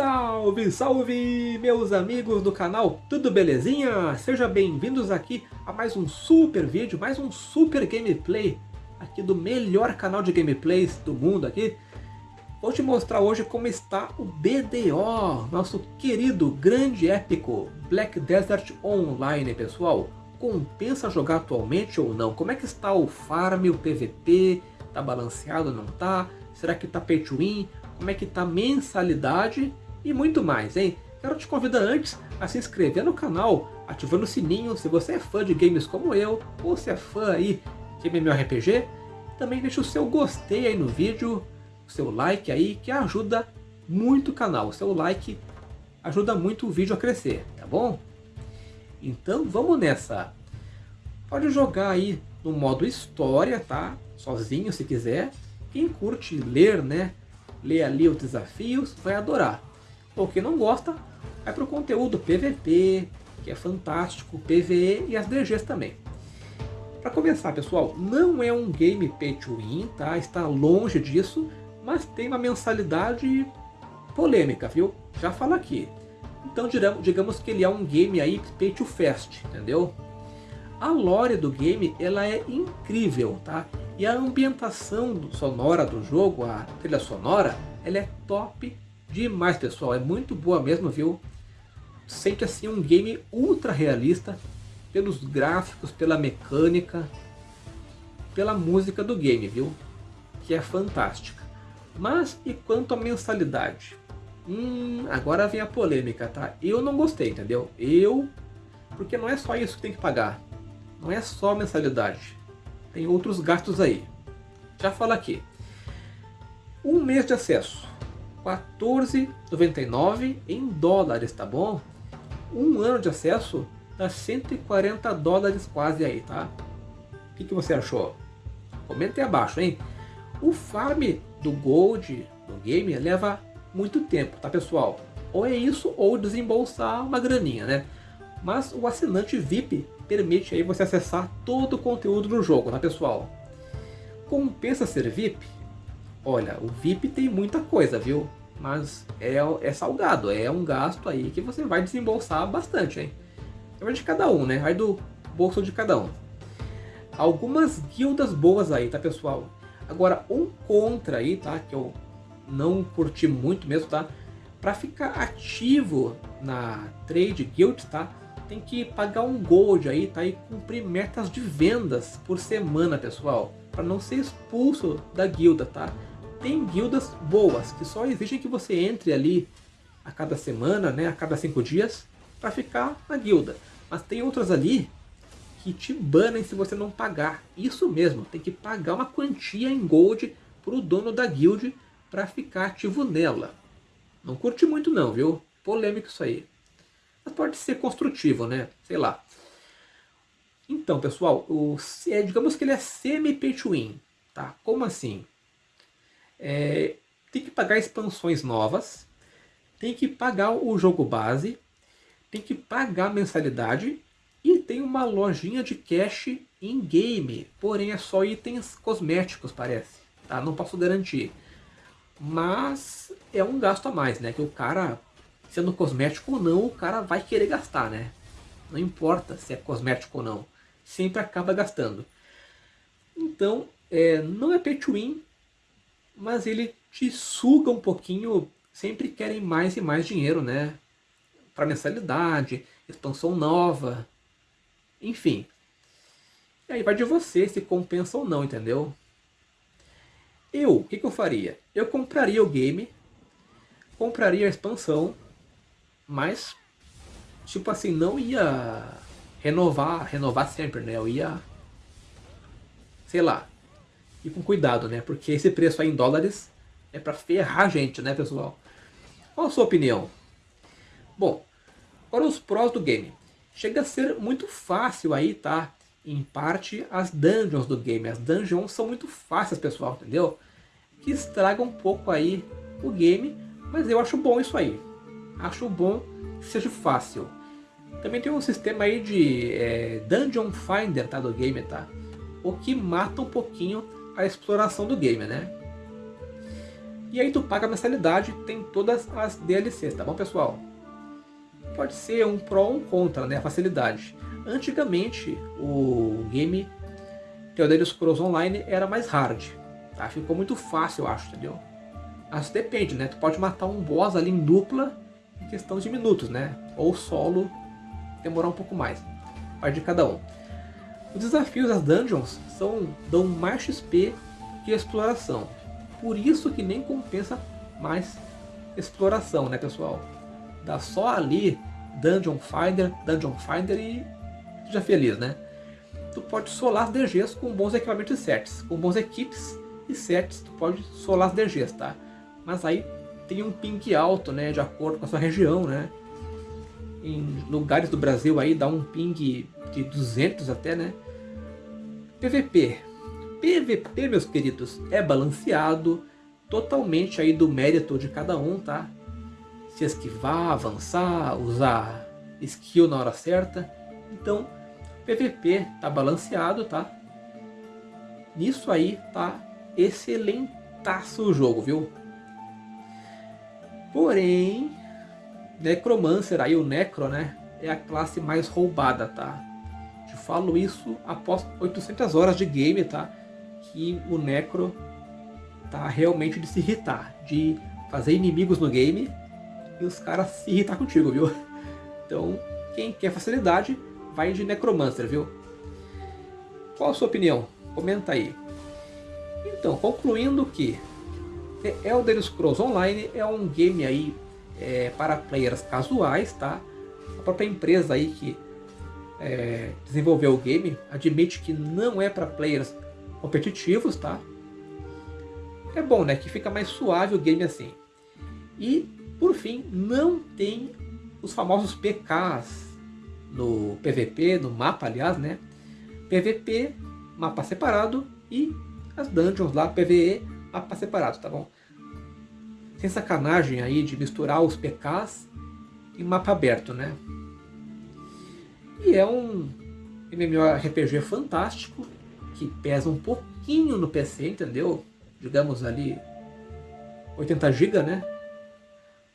Salve, salve, meus amigos do canal, tudo belezinha? Sejam bem-vindos aqui a mais um super vídeo, mais um super gameplay aqui do melhor canal de gameplays do mundo aqui. Vou te mostrar hoje como está o BDO, nosso querido, grande, épico Black Desert Online, pessoal. Compensa jogar atualmente ou não? Como é que está o farm, o PVP? Tá balanceado, não tá? Será que tá pay to win? como é que tá a mensalidade e muito mais, hein? Quero te convidar antes a se inscrever no canal, ativando o sininho se você é fã de games como eu, ou se é fã aí de MMORPG. Também deixa o seu gostei aí no vídeo, o seu like aí, que ajuda muito o canal. O seu like ajuda muito o vídeo a crescer, tá bom? Então vamos nessa. Pode jogar aí no modo história, tá? Sozinho se quiser. Quem curte ler, né? lê ali os desafios, vai adorar. Ou quem não gosta, vai para o conteúdo PVP, que é fantástico, PVE e as DGs também. Para começar, pessoal, não é um game pay to win, tá? Está longe disso, mas tem uma mensalidade polêmica, viu? Já falo aqui. Então digamos que ele é um game aí pay to fast, entendeu? A lore do game ela é incrível, tá? E a ambientação sonora do jogo, a trilha sonora, ela é top demais, pessoal. É muito boa mesmo, viu? Sente assim um game ultra realista pelos gráficos, pela mecânica, pela música do game, viu? Que é fantástica. Mas e quanto à mensalidade? Hum, agora vem a polêmica, tá? Eu não gostei, entendeu? Eu, porque não é só isso que tem que pagar. Não é só mensalidade tem outros gastos aí. Já falo aqui. Um mês de acesso, 14,99 em dólares, tá bom? Um ano de acesso dá 140 dólares quase aí, tá? O que, que você achou? Comenta aí abaixo, hein? O farm do Gold no game leva muito tempo, tá pessoal? Ou é isso ou desembolsar uma graninha, né? Mas o assinante VIP permite aí você acessar todo o conteúdo do jogo, tá pessoal? Compensa ser VIP? Olha, o VIP tem muita coisa, viu? Mas é, é salgado, é um gasto aí que você vai desembolsar bastante, hein? É de cada um, né? Vai do bolso de cada um. Algumas guildas boas aí, tá pessoal? Agora, um contra aí, tá? Que eu não curti muito mesmo, tá? Para ficar ativo na Trade Guild, tá? Tem que pagar um gold aí, tá? E cumprir metas de vendas por semana, pessoal. Para não ser expulso da guilda, tá? Tem guildas boas, que só exigem que você entre ali a cada semana, né? A cada cinco dias, para ficar na guilda. Mas tem outras ali que te banem se você não pagar. Isso mesmo, tem que pagar uma quantia em gold para o dono da guild para ficar ativo nela. Não curte muito não, viu? Polêmico isso aí mas pode ser construtivo, né? Sei lá. Então, pessoal, o, é, digamos que ele é semi-pay to win. Tá? Como assim? É, tem que pagar expansões novas, tem que pagar o jogo base, tem que pagar mensalidade e tem uma lojinha de cash in-game, porém é só itens cosméticos, parece. Tá? Não posso garantir. Mas é um gasto a mais, né? Que o cara sendo cosmético ou não, o cara vai querer gastar, né? Não importa se é cosmético ou não, sempre acaba gastando. Então, é, não é pay to win, mas ele te suga um pouquinho, sempre querem mais e mais dinheiro, né? Para mensalidade, expansão nova, enfim. E aí vai de você se compensa ou não, entendeu? Eu, o que, que eu faria? Eu compraria o game, compraria a expansão, mas, tipo assim, não ia renovar, renovar sempre, né? Eu ia, sei lá, ir com cuidado, né? Porque esse preço aí em dólares é pra ferrar a gente, né, pessoal? Qual a sua opinião? Bom, agora os prós do game. Chega a ser muito fácil aí, tá? Em parte, as dungeons do game. As dungeons são muito fáceis, pessoal, entendeu? Que estragam um pouco aí o game, mas eu acho bom isso aí acho bom que seja fácil. Também tem um sistema aí de é, Dungeon Finder tá, do game, tá? O que mata um pouquinho a exploração do game, né? E aí tu paga a mensalidade, tem todas as DLCs, tá bom pessoal? Pode ser um pró ou um contra, né, a facilidade. Antigamente, o game The Scrolls Online era mais hard, tá? Ficou muito fácil, eu acho, entendeu? Mas depende, né? Tu pode matar um boss ali em dupla em questão de minutos, né? Ou solo demorar um pouco mais. Parte de cada um. Os desafios das dungeons são, dão mais XP que exploração. Por isso que nem compensa mais exploração, né pessoal? Dá só ali Dungeon Finder, Dungeon Finder e seja feliz, né? Tu pode solar as DGs com bons equipamentos e sets. Com bons equipes e sets, tu pode solar as DGs, tá? Mas aí tem um ping alto, né? De acordo com a sua região, né? Em lugares do Brasil aí dá um ping de 200 até, né? PVP. PVP, meus queridos, é balanceado totalmente aí do mérito de cada um, tá? Se esquivar, avançar, usar skill na hora certa. Então, PVP tá balanceado, tá? Nisso aí tá excelentaço o jogo, viu? Porém, Necromancer, aí o Necro, né? É a classe mais roubada, tá? Te falo isso após 800 horas de game, tá? Que o Necro tá realmente de se irritar, de fazer inimigos no game e os caras se irritar contigo, viu? Então, quem quer facilidade, vai de Necromancer, viu? Qual a sua opinião? Comenta aí. Então, concluindo que Elder Scrolls Online é um game aí é, para players casuais, tá? A própria empresa aí que é, desenvolveu o game admite que não é para players competitivos, tá? É bom, né? Que fica mais suave o game assim. E, por fim, não tem os famosos PKs no PVP, no mapa, aliás, né? PVP, mapa separado e as dungeons lá, PVE, mapa separado, tá bom? Sem sacanagem aí de misturar os PKs em mapa aberto, né? E é um MMORPG fantástico, que pesa um pouquinho no PC, entendeu? Digamos ali 80 GB, né?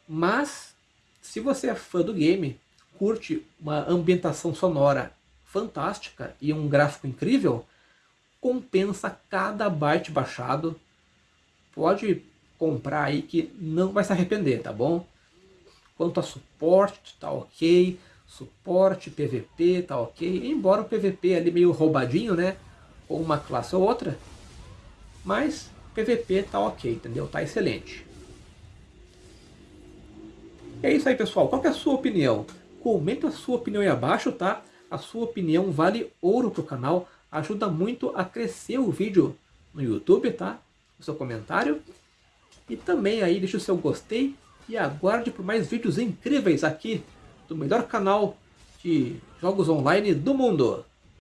Mas, se você é fã do game, curte uma ambientação sonora fantástica e um gráfico incrível, compensa cada byte baixado. Pode comprar aí que não vai se arrepender, tá bom? Quanto a suporte, tá ok. Suporte, PVP, tá ok. Embora o PVP ali meio roubadinho, né? Ou uma classe ou outra. Mas PVP tá ok, entendeu? Tá excelente. É isso aí, pessoal. Qual é a sua opinião? Comenta a sua opinião aí abaixo, tá? A sua opinião vale ouro pro canal. Ajuda muito a crescer o vídeo no YouTube, tá? O seu comentário. E também aí deixe o seu gostei e aguarde por mais vídeos incríveis aqui do melhor canal de jogos online do mundo.